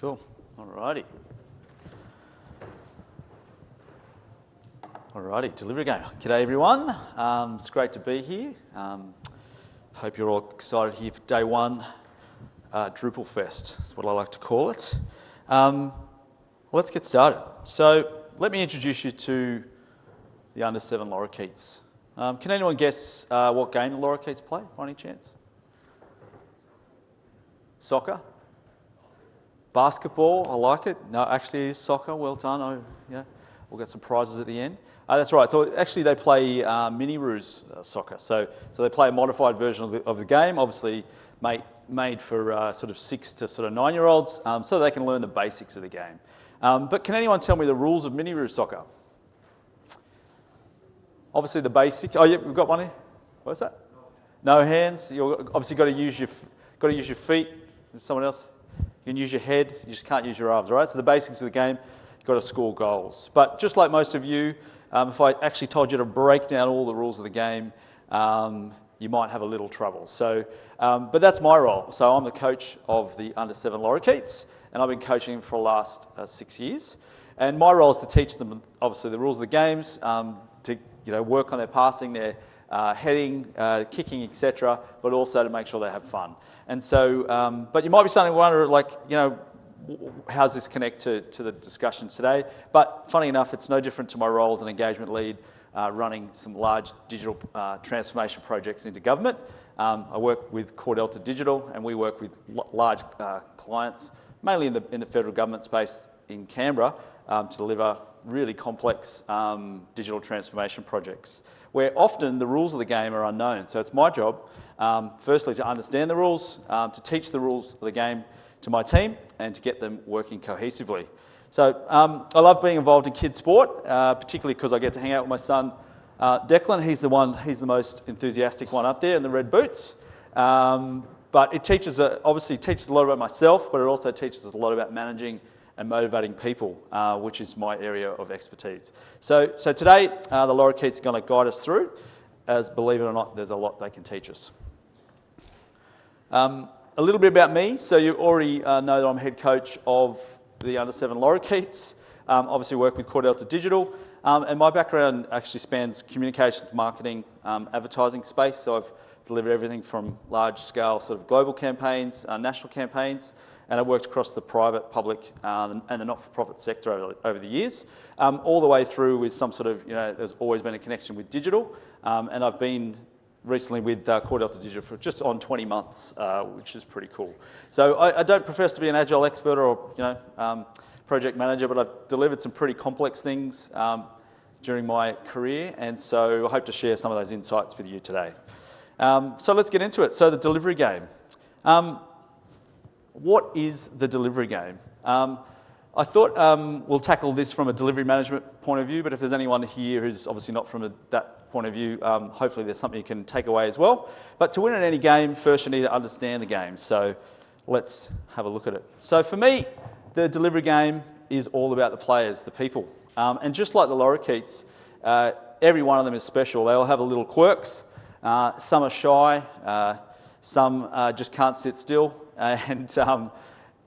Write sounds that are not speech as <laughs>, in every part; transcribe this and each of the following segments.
Cool. Alrighty. Alrighty, delivery game. G'day everyone. Um, it's great to be here. Um, hope you're all excited here for day one, uh, Drupal Fest. That's what I like to call it. Um, let's get started. So let me introduce you to the under seven lorikeets. Um, can anyone guess uh, what game the lorikeets play by any chance? Soccer? Basketball, I like it. No, actually soccer, well done. Oh, yeah. We'll get some prizes at the end. Uh, that's right, so actually they play uh, mini-roos uh, soccer. So, so they play a modified version of the, of the game, obviously made, made for uh, sort of six to sort of nine-year-olds, um, so they can learn the basics of the game. Um, but can anyone tell me the rules of mini-roo soccer? Obviously the basics, oh yeah, we've got one here. What's that? No hands, you obviously got to use your, got to use your feet. Someone else? You can use your head, you just can't use your arms, right? So the basics of the game, you've got to score goals. But just like most of you, um, if I actually told you to break down all the rules of the game, um, you might have a little trouble. So, um, but that's my role. So I'm the coach of the under seven lorikeets, and I've been coaching for the last uh, six years. And my role is to teach them, obviously, the rules of the games, um, to you know, work on their passing, their uh, heading, uh, kicking, etc., but also to make sure they have fun. And so, um, but you might be starting to wonder, like, you know, how's this connect to, to the discussion today? But funny enough, it's no different to my role as an engagement lead uh, running some large digital uh, transformation projects into government. Um, I work with Cordelta Digital and we work with large uh, clients, mainly in the, in the federal government space in Canberra, um, to deliver really complex um, digital transformation projects where often the rules of the game are unknown. So it's my job, um, firstly, to understand the rules, um, to teach the rules of the game to my team, and to get them working cohesively. So um, I love being involved in kids sport, uh, particularly because I get to hang out with my son, uh, Declan. He's the one, he's the most enthusiastic one up there in the red boots. Um, but it teaches, uh, obviously teaches a lot about myself, but it also teaches us a lot about managing and motivating people, uh, which is my area of expertise. So, so today, uh, the lorikeets are going to guide us through, as believe it or not, there's a lot they can teach us. Um, a little bit about me. So you already uh, know that I'm head coach of the under seven lorikeets. Um, obviously work with Cordelta Digital. Um, and my background actually spans communications, marketing, um, advertising space. So I've delivered everything from large scale sort of global campaigns, uh, national campaigns, and I've worked across the private, public, uh, and the not-for-profit sector over, over, the years, um, all the way through with some sort of, you know, there's always been a connection with digital, um, and I've been recently with uh, Cordelta Digital for just on 20 months, uh, which is pretty cool. So I, I, don't profess to be an agile expert or, you know, um, project manager, but I've delivered some pretty complex things um, during my career, and so I hope to share some of those insights with you today. Um, so let's get into it. So the delivery game. Um, what is the delivery game? Um, I thought um, we'll tackle this from a delivery management point of view, but if there's anyone here who's obviously not from a, that point of view, um, hopefully there's something you can take away as well. But to win at any game, first you need to understand the game. So let's have a look at it. So for me, the delivery game is all about the players, the people. Um, and just like the lorikeets, uh, every one of them is special. They all have a little quirks. Uh, some are shy, uh, some uh, just can't sit still, and, um,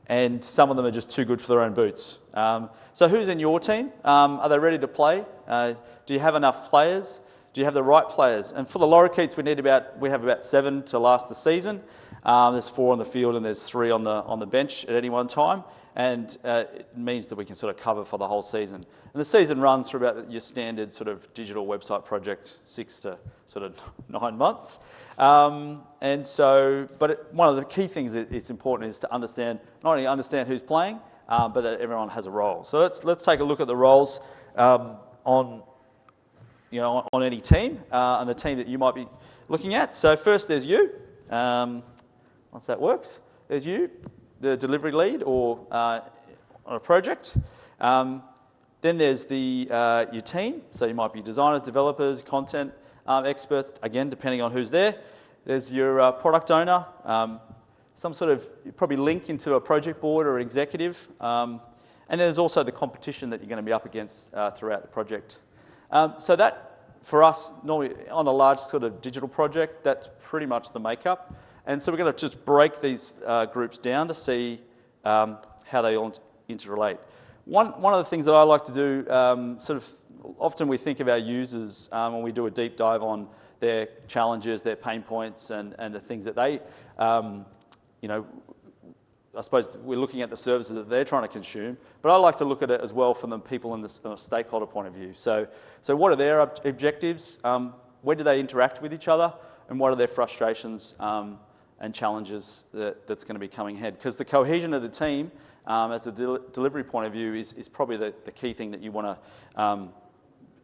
and some of them are just too good for their own boots. Um, so who's in your team? Um, are they ready to play? Uh, do you have enough players? Do you have the right players? And for the lorikeets, we need about we have about seven to last the season. Um, there's four on the field and there's three on the on the bench at any one time, and uh, it means that we can sort of cover for the whole season. And the season runs for about your standard sort of digital website project, six to sort of <laughs> nine months. Um, and so, but it, one of the key things that it's important is to understand, not only understand who's playing, um, but that everyone has a role. So let's, let's take a look at the roles um, on, you know, on any team uh, and the team that you might be looking at. So first there's you. Um, once that works, there's you, the delivery lead or uh, on a project. Um, then there's the, uh, your team. So you might be designers, developers, content um, experts, again, depending on who's there. There's your uh, product owner, um, some sort of probably link into a project board or an executive. Um, and then there's also the competition that you're going to be up against uh, throughout the project. Um, so that, for us, normally on a large sort of digital project, that's pretty much the makeup. And so we're going to just break these uh, groups down to see um, how they all interrelate. One, one of the things that I like to do, um, sort of, often we think of our users um, when we do a deep dive on their challenges, their pain points, and, and the things that they, um, you know, I suppose we're looking at the services that they're trying to consume, but I like to look at it as well from the people in the stakeholder point of view. So, so what are their ob objectives? Um, where do they interact with each other? And what are their frustrations um, and challenges that, that's going to be coming ahead? Because the cohesion of the team, um, as a del delivery point of view, is, is probably the, the key thing that you want to, um,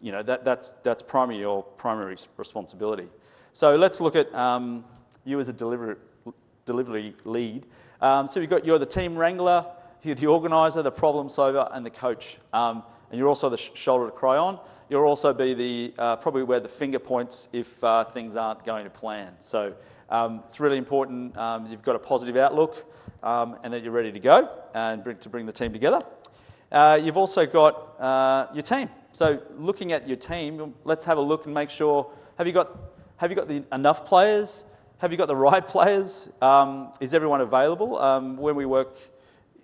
you know, that, that's, that's primary your primary responsibility. So let's look at um, you as a delivery, delivery lead. Um, so you've got, you're the team wrangler, you're the organiser, the problem solver, and the coach. Um, and you're also the sh shoulder to cry on. You'll also be the, uh, probably where the finger points if uh, things aren't going to plan. So um, it's really important um, you've got a positive outlook um, and that you're ready to go and bring, to bring the team together. Uh, you've also got uh, your team. So looking at your team, let's have a look and make sure, have you got, have you got the, enough players? Have you got the <laughs> right players? Um, is everyone available? Um, when we work,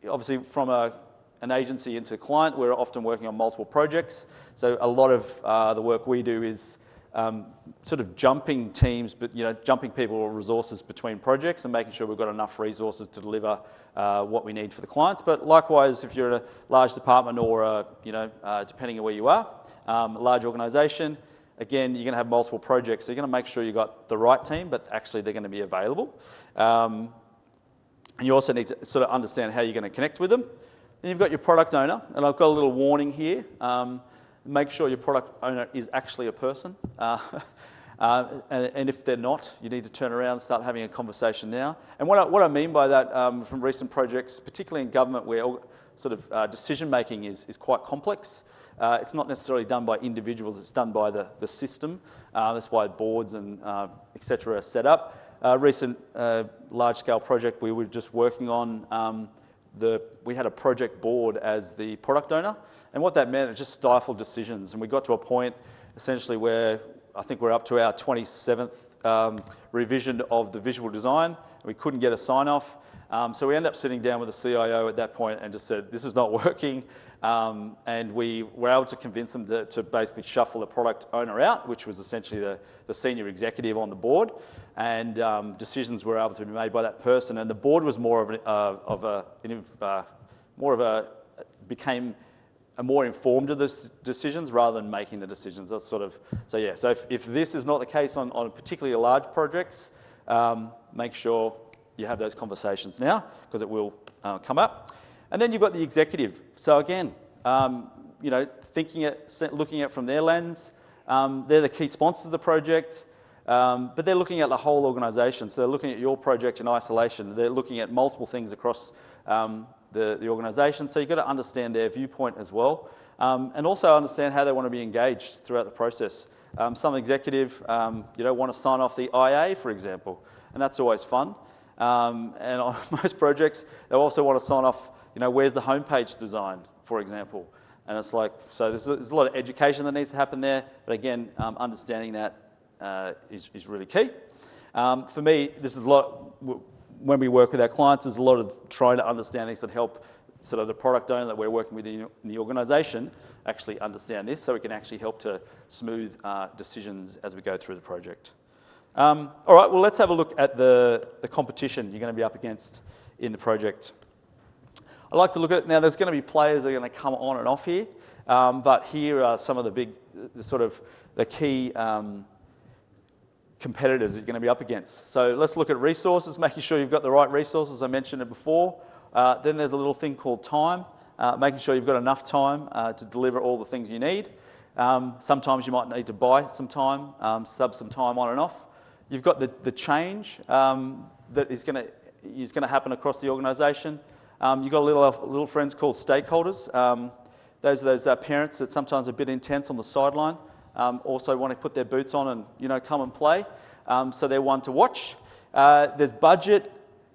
obviously from a, an agency into a client, we're often working on multiple projects. So a lot of uh, the work we do is um, sort of jumping teams, but you know, jumping people or resources between projects and making sure we've got enough resources to deliver uh, what we need for the clients. But likewise, if you're a large department or, a, you know, uh, depending on where you are, um, a large organisation, Again, you're going to have multiple projects, so you're going to make sure you've got the right team, but actually they're going to be available. Um, and you also need to sort of understand how you're going to connect with them. Then you've got your product owner, and I've got a little warning here. Um, make sure your product owner is actually a person. Uh, <laughs> uh, and, and, if they're not, you need to turn around and start having a conversation now. And what I, what I mean by that um, from recent projects, particularly in government where sort of uh, decision making is, is quite complex, uh, it's not necessarily done by individuals, it's done by the, the system. Uh, that's why boards and uh, etc. are set up. A recent uh, large-scale project we were just working on, um, the, we had a project board as the product owner, and what that meant, it just stifled decisions, and we got to a point essentially where I think we're up to our 27th um, revision of the visual design, we couldn't get a sign-off, um, so we ended up sitting down with the CIO at that point and just said, this is not <laughs> working. Um, and we were able to convince them to, to, basically shuffle the product owner out, which was essentially the, the senior executive on the board. And um, decisions were able to be made by that person. And the board was more of, an, uh, of a, uh, more of a, became a more informed of the decisions rather than making the decisions. That's sort of, so yeah, so if, if this is not the case on, on particularly large projects, um, make sure you have those conversations now because it will uh, come up. And then you've got the executive. So again, um, you know, thinking at, looking at from their lens, um, they're the key sponsors of the project, um, but they're looking at the whole organisation. So they're looking at your project in isolation. They're looking at multiple things across um, the, the organisation. So you've got to understand their viewpoint as well, um, and also understand how they want to be engaged throughout the process. Um, some executive, you know, want to sign off the IA, for example, and that's always fun. and on <laughs> most projects, they also want to sign off you know, where's the homepage design, for example? And it's like, so there's a, there's a lot of education that needs to happen there, but again, um, understanding that uh, is is, really key. Um, for me, this is a lot, when we work with our clients, there's a lot of trying to understand things that help sort of the product owner that we're working with in the organisation actually understand this so we can actually help to smooth uh, decisions as we go through the project. Um, all right, well, let's have a look at the, the competition you're going to be up against in the project. I like to look at it now. There's going to be players that are going to come on and off here, um, but here are some of the big, the sort of the key um, competitors you're going to be up against. So let's look at resources, <laughs> making sure you've got the right resources. I mentioned it before. Uh, then there's a little thing called time, uh, making sure you've got enough time uh, to deliver all the things you need. Um, sometimes you might need to buy some time, um, sub some time on and off. You've got the, the change um, that is going to is going to happen across the organisation. Um, you've got little, little friends called stakeholders. Um, those are those uh, parents that sometimes are a bit intense on the sideline, um, also want to put their boots on and you know come and play. Um, so they're one to watch. Uh, there's budget,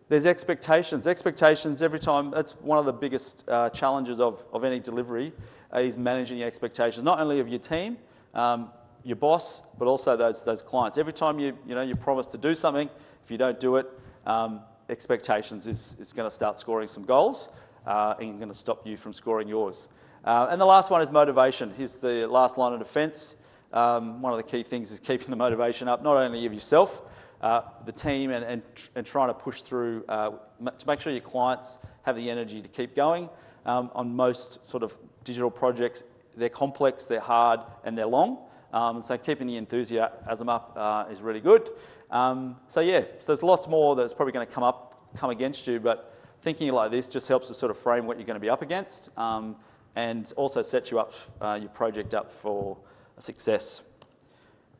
there's expectations. Expectations every time, that's one of the biggest uh, challenges of, of any delivery uh, is managing the expectations, not only of your team, um, your boss, but also those, those clients. Every time you, you, know, you promise to do something, if you don't do it, um, expectations is, is going to start scoring some goals uh, and going to stop you from scoring yours. Uh, and the last one is motivation. Here's the last line of defence. Um, one of the key things is keeping the motivation up, not only of yourself, uh, the team, and, and, and, trying to push through uh, to make sure your clients have the energy to keep going. Um, on most sort of digital projects, they're complex, they're hard, and they're long. Um, so keeping the enthusiasm up uh, is really good. Um, so yeah, so there's lots more that's probably going to come up, come against you, but thinking like this just helps to sort of frame what you're going to be up against um, and also sets you up, uh, your project up for success.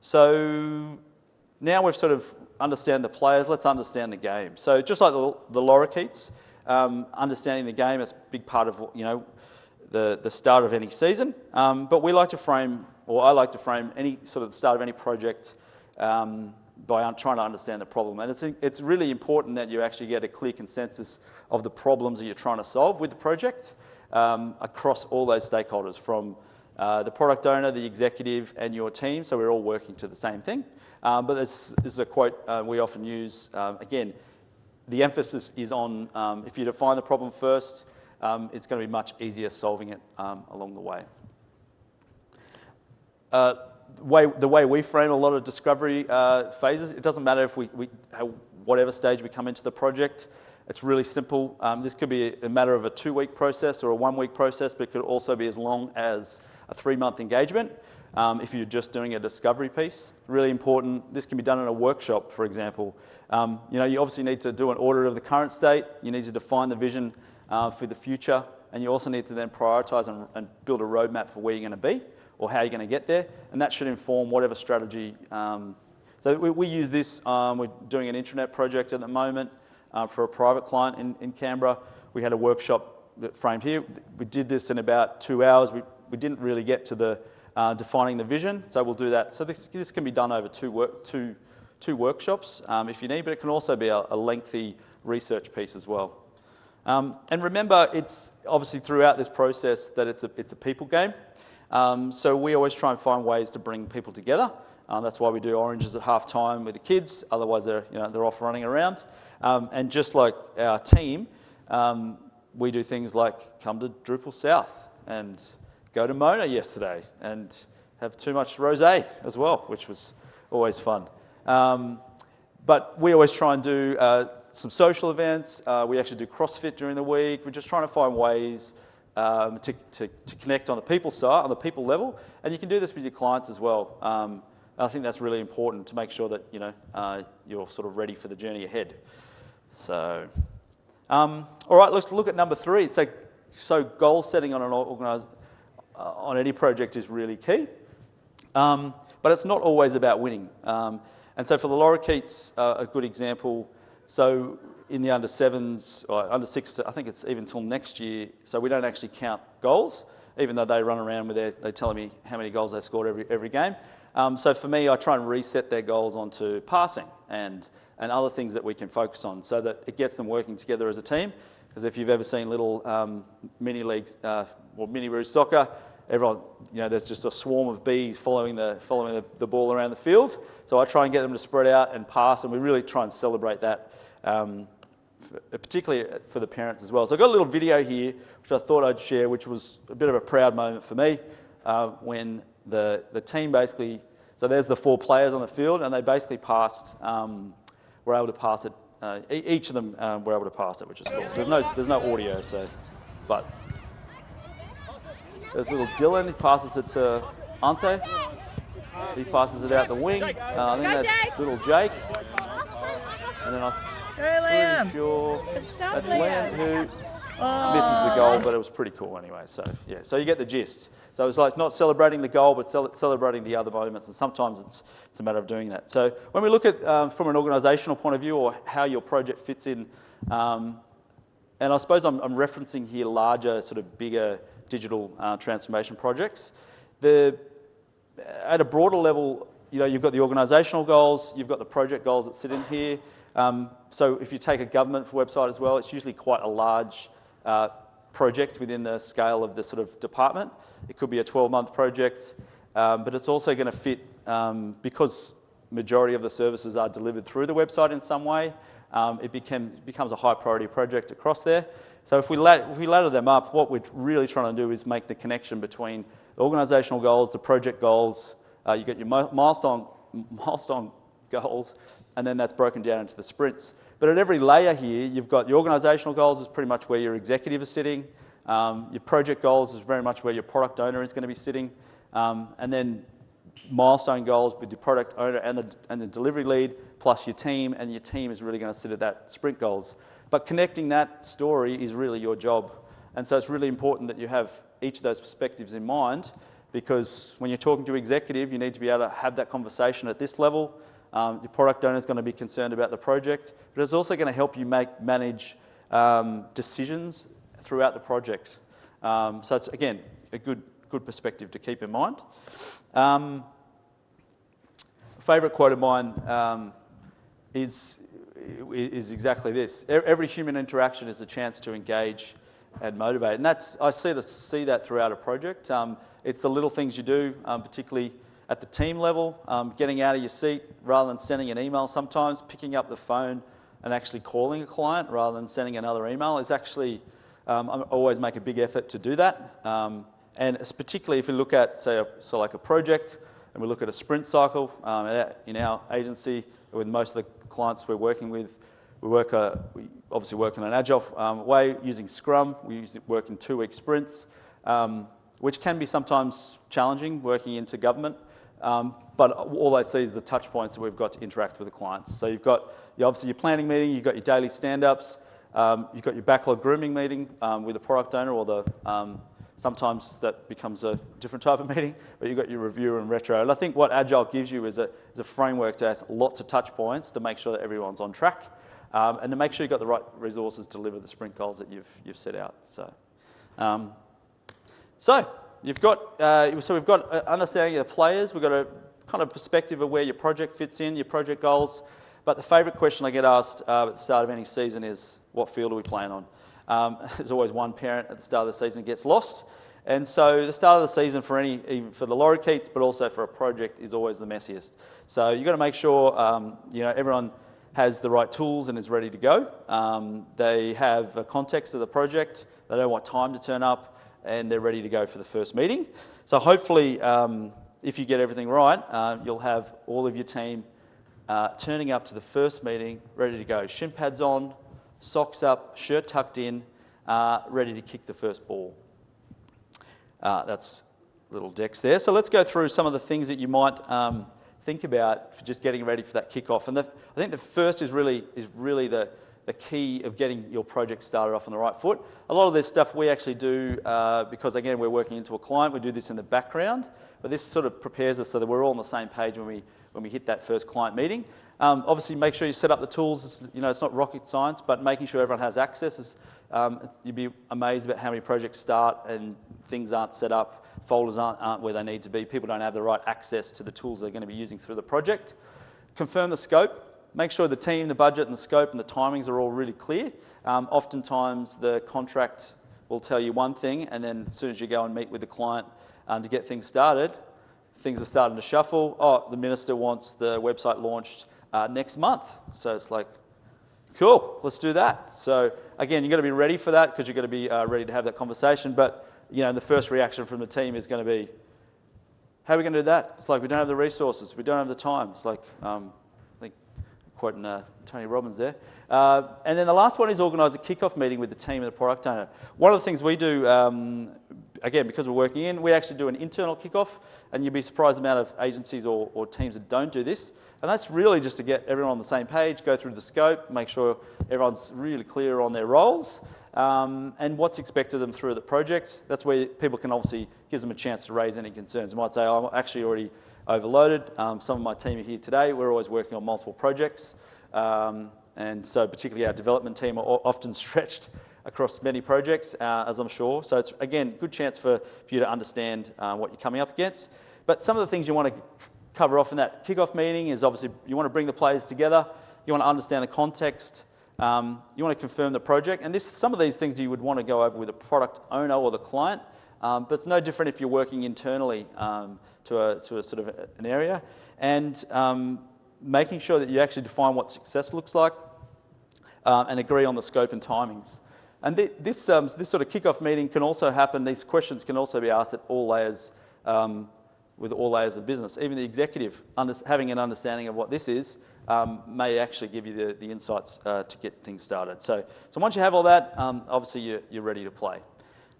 So now we've sort of understand the players, let's understand the game. So just like the, the lorikeets, um, understanding the game is a big part of, you know, the, the start of any season. Um, but we like to frame, or I like to frame any sort of the start of any project um, by trying to understand the problem. And it's, it's really important that you actually get a clear consensus of the problems that you're trying to solve with the project um, across all those stakeholders from uh, the product owner, the executive, and your team, so we're all working to the same thing. Um, but this, this, is a quote uh, we often use. Um, again, the emphasis is on um, if you define the problem first, um, it's going to be much easier solving it um, along the way. Way, the way we frame a lot of discovery uh, phases, it doesn't matter if we, we whatever stage we come into the project, it's really simple. Um, this could be a matter of a two-week process or a one-week process, but it could also be as long as a three-month engagement um, if you're just doing a discovery piece. Really important. This can be done in a workshop, for example. Um, you know, you obviously need to do an audit of the current state. You need to define the vision uh, for the future, and you also need to then prioritise and, and, build a roadmap for where you're going to be or how you're going to get there, and that should inform whatever strategy. Um, so we, we, use this. Um, we're doing an intranet project at the moment uh, for a private client in, in Canberra. We had a workshop that framed here. We did this in about two hours. We, we didn't really get to the uh, defining the vision, so we'll do that. So this, this can be done over two, work, two, two workshops um, if you need, but it can also be a, a lengthy research piece as well. Um, and remember, it's obviously throughout this process that it's a, it's a people game. Um, so we always try and find ways to bring people together. Uh, that's why we do oranges at half time with the kids, otherwise they're, you know, they're off running around. Um, and just like our team, um, we do things like come to Drupal South and go to Mona yesterday and have too much rosé as well, which was always fun. Um, but we always try and do uh, some social events. Uh, we actually do CrossFit during the week. We're just trying to find ways um, to, to, to, connect on the people side, on the people level. And you can do this with your clients as well. Um, I think that's really important to make sure that you know, uh, you're sort of ready for the journey ahead. So, um, all right, let's look at number three. So, so goal setting on an organized, uh, on any project is really key. Um, but it's not always about winning. Um, and so for the lorikeets, uh, a good example, so in the under sevens, or under six, I think it's even till next year, so we don't actually count goals, even though they run around with their, they telling me how many goals they scored every, every game. Um, so for me, I try and reset their goals onto passing and, and other things that we can focus on so that it gets them working together as a team. Because if you've ever seen little um, mini leagues uh, or mini Roos soccer, everyone, you know, there's just a swarm of bees following the, following the, the, ball around the field. So I try and get them to spread out and pass, and we really try and celebrate that, um, for, particularly for the parents as well. So I've got a little video here, which I thought I'd share, which was a bit of a proud moment for me uh, when the, the team basically, so there's the four players on the field, and they basically passed, um, were able to pass it, uh, each of them um, were able to pass it, which is cool. There's no, there's no audio, so, but there's little Dylan, he passes it to Ante. He passes it out the wing. Uh, I think that's little Jake. And then I'm pretty sure that's Liam who oh. misses the goal, but it was pretty cool anyway. So yeah, so you get the gist. So it's like not celebrating the goal, but celebrating the other moments, and sometimes it's, it's a matter of doing that. So when we look at um, from an organisational point of view, or how your project fits in, um, and I suppose I'm, I'm referencing here larger, sort of bigger digital uh, transformation projects. The, at a broader level, you know, you've got the organisational goals, you've got the project goals that sit in here. Um, so if you take a government website as well, it's usually quite a large uh, project within the scale of the sort of department. It could be a 12-month project, um, but it's also going to fit um, because majority of the services are delivered through the website in some way. um, it became, becomes a high priority project across there. So if we, if we ladder them up, what we're really trying to do is make the connection between organisational goals, the project goals, uh, you get your milestone, milestone goals, and then that's broken down into the sprints. But at every layer here, you've got your organisational goals is pretty much where your executive is sitting. Um, your project goals is very much where your product owner is going to be sitting. Um, and then milestone goals with your product owner and the, and the delivery lead, plus your team, and your team is really going to sit at that sprint goals. But connecting that story is really your job. And so it's really important that you have each of those perspectives in mind because when you're talking to executive, you need to be able to have that conversation at this level. Um, your product owner is going to be concerned about the project, but it's also going to help you make manage um, decisions throughout the project. Um, so it's, again, a good, good perspective to keep in mind. Um, favourite quote of mine um, is, is exactly this. Every human interaction is a chance to engage and motivate. And that's, I see, the, see that throughout a project. Um, it's the little things you do, um, particularly at the team level, um, getting out of your seat rather than sending an email sometimes, picking up the phone and actually calling a client rather than sending another email is actually, um, I always make a big effort to do that. Um, and particularly if you look at, say, a, so like a project, and we look at a sprint cycle um, in our agency, with most of the clients we're working with, we work, uh, we obviously work in an agile um, way using Scrum. We work in two-week sprints, um, which can be sometimes challenging working into government. Um, but all they see is the touch points that we've got to interact with the clients. So you've got you obviously your planning meeting, you've got your daily stand-ups, um, you've got your backlog grooming meeting um, with the product owner or the um, Sometimes that becomes a different type of <laughs> meeting, but you've got your review and retro. And I think what Agile gives you is a, is a framework to have lots of touch points to make sure that everyone's on track um, and to make sure you've got the right resources to deliver the sprint goals that you've, you've set out. So, um, so you've got, uh, so we've got understanding of the players, we've got a kind of perspective of where your project fits in, your project goals. But the favourite question I get asked uh, at the start of any season is, what field are we playing on? Um, <laughs> there's always one parent at the start of the season gets lost. And so the start of the season for any, even for the lorikeets, but also for a project is always the messiest. So you've got to make sure, um, you know, everyone has the right tools and is ready to go. Um, they have a context of the project. They know what time to turn up and they're ready to go for the first meeting. So hopefully, um, if you get everything right, uh, you'll have all of your team uh, turning up to the first meeting, ready to go. Shin pads on, socks up, shirt tucked in, uh, ready to kick the first ball. Uh, that's little decks there. So let's go through some of the things that you might um, think about for just getting ready for that kickoff. And the, I think the first is really, is really the, the key of getting your project started off on the right foot. A lot of this stuff we actually do uh, because, again, we're working into a client. We do this in the background, but this sort of prepares us so that we're all on the same page when we, when we hit that first client meeting. Um, obviously, make sure you set up the tools. It's, you know, it's not rocket science, but making sure everyone has access. Is, um, you'd be amazed about how many projects start and things aren't set up, folders aren't, aren't where they need to be. People don't have the right access to the tools they're going to be using through the project. Confirm the scope. Make sure the team, the budget, and the scope and the timings are all really clear. Um, oftentimes, the contract will tell you one thing, and then as soon as you go and meet with the client um, to get things started, things are starting to shuffle. Oh, the minister wants the website launched uh, next month. So it's like, cool, let's do that. So again, you've got to be ready for that because you've got to be uh, ready to have that conversation. But you know, the first reaction from the team is going to be, how are we going to do that? It's like we don't have the resources, we don't have the time. It's like, um, quoting uh, Tony Robbins there. Uh, and then the last one is organise a kick-off meeting with the team and the product owner. One of the things we do um, again, because we're working in, we actually do an internal kickoff, and you'd be surprised the amount of agencies or, or, teams that don't do this. And that's really just to get everyone on the same page, go through the scope, make sure everyone's really clear on their roles, um, and what's expected of them through the project. That's where people can obviously, gives them a chance to raise any concerns. They might say, oh, I'm actually already overloaded. Um, some of my team are here today. We're always working on multiple projects. Um, and so particularly our development team are often <laughs> stretched across many projects, uh, as I'm sure. So it's, again, good chance for, for you to understand uh, what you're coming up against. But some of the things you want to cover off in that kickoff meeting is obviously you want to bring the players together, you want to understand the context, um, you want to confirm the project. And this, some of these things you would want to go over with a product owner or the client, um, but it's no different if you're working internally um, to, a, to a sort of an area. And um, making sure that you actually define what success looks like, um, and agree on the scope and timings. And th this, um, this sort of kickoff meeting can also happen, these questions can also be asked at all layers, um, with all layers of the business. Even the executive, having an understanding of what this is, um, may actually give you the, the insights uh, to get things started. So, so once you have all that, obviously you're, you're ready to play.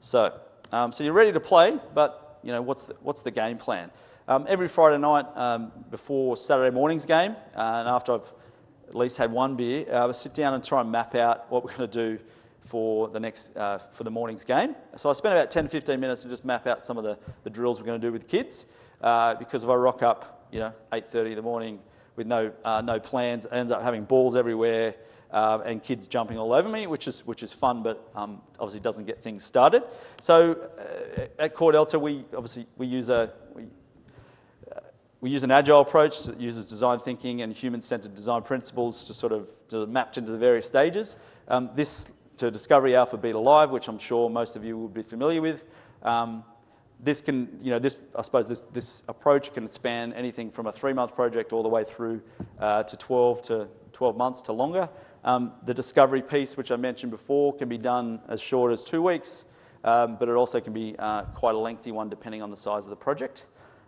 So, um, so you're ready to play, but you know, what's the, what's the game plan? Um, every Friday night um, before Saturday morning's game, uh, and after I've at least had one beer, uh, I sit down and try and map out what we're going to do for the next uh, for the morning's game. So I spent about 10 to 15 minutes to just map out some of the, the drills we're going to do with the kids. Uh, because if I rock up, you know, 8:30 in the morning with no uh, no plans, ends up having balls everywhere uh, and kids jumping all over me, which is which is fun, but um, obviously doesn't get things started. So uh, at Cordelta, we obviously we use a we, we use an agile approach that uses design thinking and human-centered design principles to sort of to mapped into the various stages. Um, this to Discovery Alpha Beta Live, which I'm sure most of you will be familiar with. Um, this can, you know, this, I suppose this, this approach can span anything from a three-month project all the way through uh, to 12 to 12 months to longer. Um, the discovery piece, which I mentioned before, can be done as short as two weeks, um, but it also can be uh, quite a lengthy one depending on the size of the project.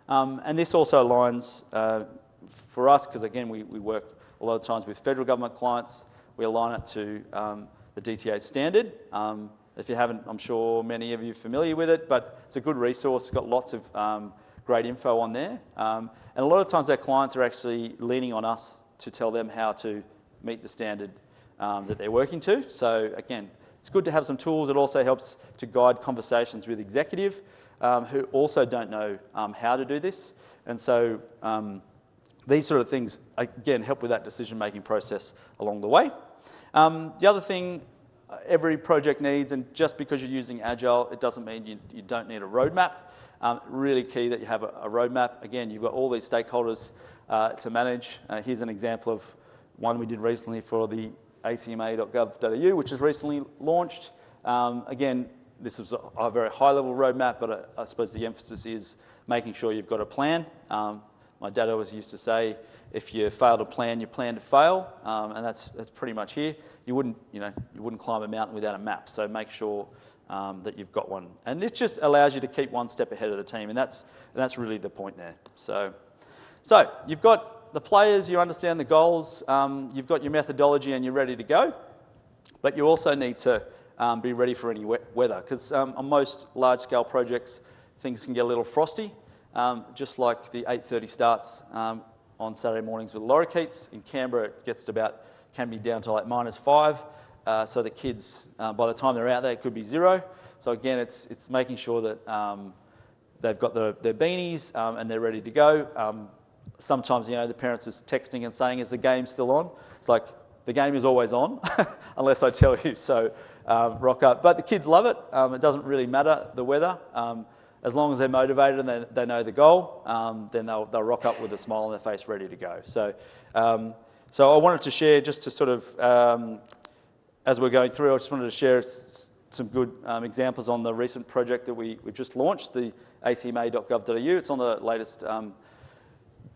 Um, and this also aligns uh, for us, because again, we, we work a lot of times with federal government clients, we align it to um, the DTA standard. Um, if you haven't, I'm sure many of you are familiar with it, but it's a good resource. It's got lots of um, great info on there. And a lot of times our clients are actually leaning on us to tell them how to meet the standard um, that they're working to. So again, it's good to have some tools. It also helps to guide conversations with executive um, who also don't know um, how to do this. And so um, these sort of things, again, help with that decision-making process along the way. Um, the other thing uh, every project needs, and just because you're using Agile, it doesn't mean you, you don't need a roadmap. Um, really key that you have a, a, roadmap. Again, you've got all these stakeholders uh, to manage. Uh, here's an example of one we did recently for the acma.gov.au, which is recently launched. Um, again, this is a, a, very high level roadmap, but I, I, suppose the emphasis is making sure you've got a plan. Um, my dad always used to say, if you fail to plan, you plan to fail, um, and that's, that's pretty much here. You wouldn't, you, know, you wouldn't climb a mountain without a map, so make sure um, that you've got one. And this just allows you to keep one step ahead of the team, and that's, and that's really the point there. So, so you've got the players, you understand the goals, um, you've got your methodology, and you're ready to go, but you also need to um, be ready for any weather, because um, on most large-scale projects, things can get a little frosty. Um, just like the 8.30 starts um, on Saturday mornings with lorikeets. In Canberra, it gets to about, can be down to like minus five. Uh, so the kids, uh, by the time they're out there, it could be zero. So again, it's, it's making sure that they've got the, their beanies um, and they're ready to go. Um, sometimes, you know, the parents is texting and saying, is the game still on? It's like, the game is always on, <laughs> unless I tell you. So um, rock up. But the kids love it. Um, it doesn't really matter the weather. Um, as long as they're motivated and they, they know the goal, um, then they'll, they'll rock up with a smile on their face ready to go. So, um, so I wanted to share just to sort of, um, as we're going through, I just wanted to share some good examples on the recent project that we, we just launched, the acma.gov.au. It's on the latest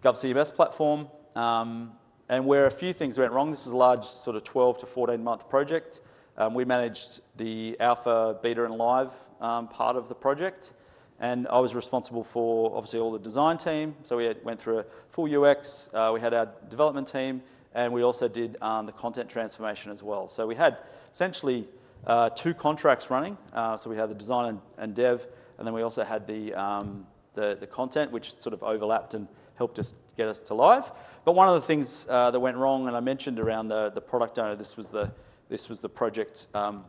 GovCMS platform. Um, and where a few things went wrong, this was a large sort of 12 to 14 month project. we managed the alpha, beta and live part of the project. And I was responsible for obviously all the design team. So we had, went through a full UX, uh, we had our development team, and we also did um, the content transformation as well. So we had essentially uh, two contracts running. Uh, so we had the design and, and, dev, and then we also had the, um, the, the, content, which sort of overlapped and helped us get us to live. But one of the things uh, that went wrong, and I mentioned around the, the product owner, this was the, this was the project um,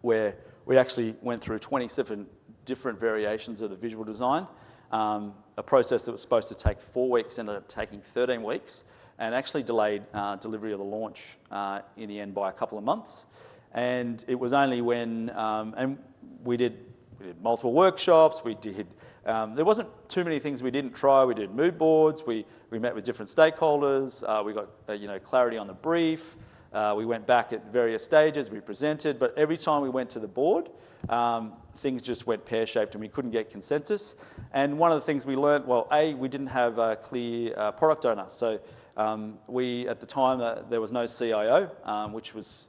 where we actually went through 27 different variations of the visual design. Um, a process that was supposed to take four weeks ended up taking 13 weeks and actually delayed uh, delivery of the launch uh, in the end by a couple of months. And it was only when, um, and we did, we did multiple workshops, we did, um, there wasn't too many things we didn't try. We did mood boards, we, we met with different stakeholders, uh, we got uh, you know, clarity on the brief, uh, we went back at various stages, we presented, but every time we went to the board, um, things just went pear-shaped and we couldn't get consensus. And one of the things we learned, well, A, we didn't have a clear uh, product owner. So Um, we, at the time, uh, there was no CIO, um, which, was,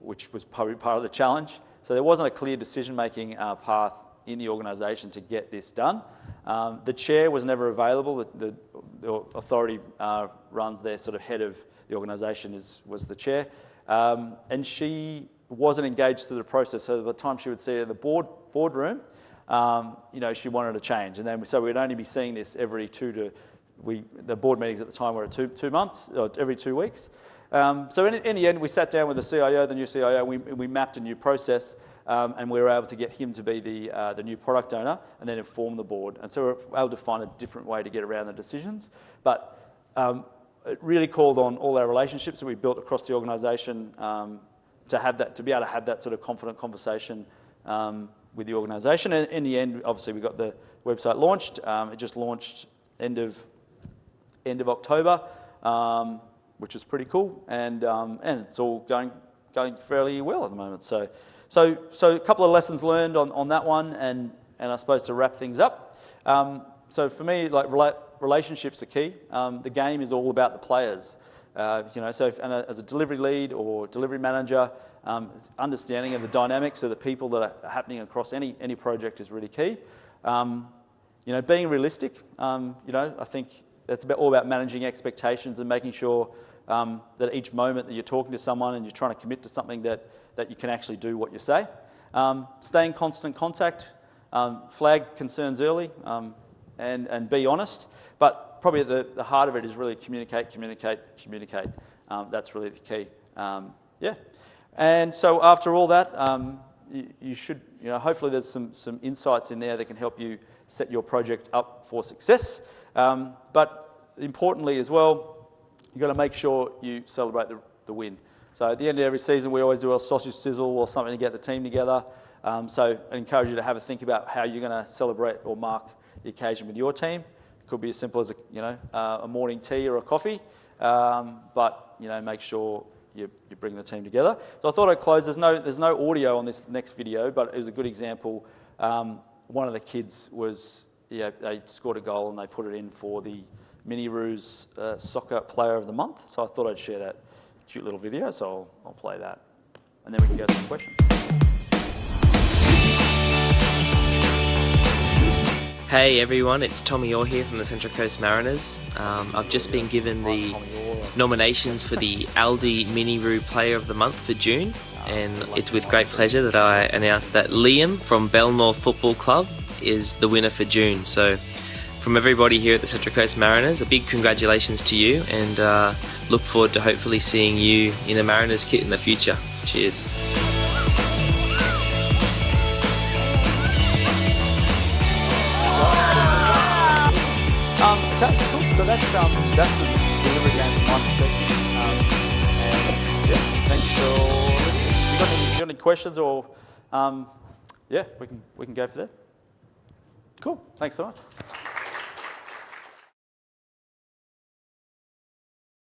which was probably part of the challenge. So there wasn't a clear decision-making uh, path in the organisation to get this done. Um, the chair was never available. The, the, the authority uh, runs their sort of head of the organisation is, was the chair. Um, and she wasn't engaged through the process. So by the time she would see it in the board, boardroom, um, you know, she wanted a change. And then, so we'd only be seeing this every two to, we, the board meetings at the time were two, two months, or every two weeks. Um, so in, in, the end, we sat down with the CIO, the new CIO, we, we mapped a new process, um, and we were able to get him to be the, uh, the new product owner and then inform the board. And so we were able to find a different way to get around the decisions. But um, it really called on all our relationships that we built across the organisation um, to have that, to be able to have that sort of confident conversation um, with the organisation. And in the end, obviously, we got the website launched. Um, it just launched end of end of October, um, which is pretty cool, and um, and it's all going going fairly well at the moment. So, so so a couple of lessons learned on on that one, and and I suppose to wrap things up. Um, so for me, like relationships are key. Um, the game is all about the players. Uh, you know, so if, and a, as a delivery lead or delivery manager, um, understanding of the dynamics of the people that are happening across any, any project is really key. Um, you know, being realistic, um, you know, I think that's about, all about managing expectations and making sure um, that each moment that you're talking to someone and you're trying to commit to something that, that you can actually do what you say. Um, stay in constant contact, um, flag concerns early, and, and be honest. But probably the, the heart of it is really communicate, communicate, communicate. that's really the key. yeah. And so after all that, um, you, you, should, you know, hopefully there's some, some insights in there that can help you set your project up for success. Um, but importantly as well, you've got to make sure you celebrate the, the win. So at the end of every season, we always do a sausage sizzle or something to get the team together. Um, so I encourage you to have a think about how you're going to celebrate or mark the occasion with your team. It could be as simple as a, you know, uh, a morning tea or a coffee, um, but you know, make sure you, you bring the team together. So I thought I'd close. There's no, there's no audio on this next video, but it was a good example. Um, one of the kids was, yeah, they scored a goal and they put it in for the Mini Roos uh, Soccer Player of the Month. So I thought I'd share that cute little video, so I'll, I'll play that. And then we can go to some questions. Hey everyone, it's Tommy Oar here from the Central Coast Mariners. Um, I've just been given the nominations for the <laughs> Aldi Mini Roo Player of the Month for June, and it's with great pleasure that I announce that Liam from Belnorth Football Club is the winner for June. So, from everybody here at the Central Coast Mariners, a big congratulations to you, and uh, look forward to hopefully seeing you in a Mariners kit in the future. Cheers. Um, okay, cool. So that's um, that's the delivery game from my perspective. Um, and yeah, thanks for listening. You got any, you got any questions or um, yeah, we can we can go for that. Cool. Thanks so much.